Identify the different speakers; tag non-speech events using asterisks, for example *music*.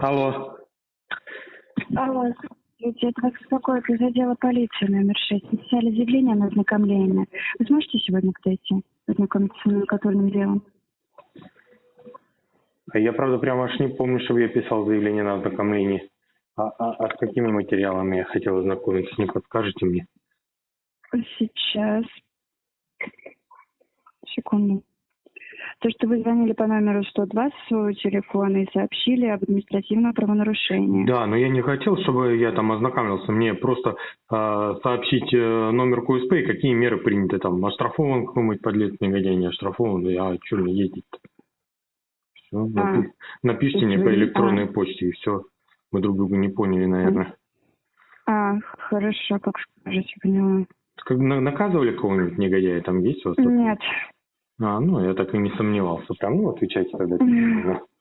Speaker 1: Алло.
Speaker 2: Алло, здравствуйте, это вас беспокоит из отдела полиции номер 6. Написали заявление на ознакомление. Вы сможете сегодня подойти, ознакомиться с наказательным делом?
Speaker 1: Я, правда, прям аж не помню, чтобы я писал заявление на ознакомление. А, а, а с какими материалами я хотел ознакомиться, не подскажете мне?
Speaker 2: Сейчас. Секунду. То, что вы звонили по номеру 102 с своего телефона и сообщили об административном правонарушении.
Speaker 1: Да, но я не хотел, чтобы я там ознакомился. Мне просто э, сообщить э, номер КУСП и какие меры приняты там. Оштрафован какой-нибудь подлец негодяй, не оштрафован, да я что мне ездить-то? Все, напишите
Speaker 2: А, то есть
Speaker 1: мне по
Speaker 2: вы-
Speaker 1: электронной
Speaker 2: а.
Speaker 1: почте и все. Мы друг друга не поняли, наверное.
Speaker 2: А, хорошо, как скажете, поняла.
Speaker 1: Как на- наказывали кого-нибудь негодяя там есть у вас?
Speaker 2: Нет.
Speaker 1: А, ну, я так и не сомневался. Прям, ну, отвечайте тогда. *laughs*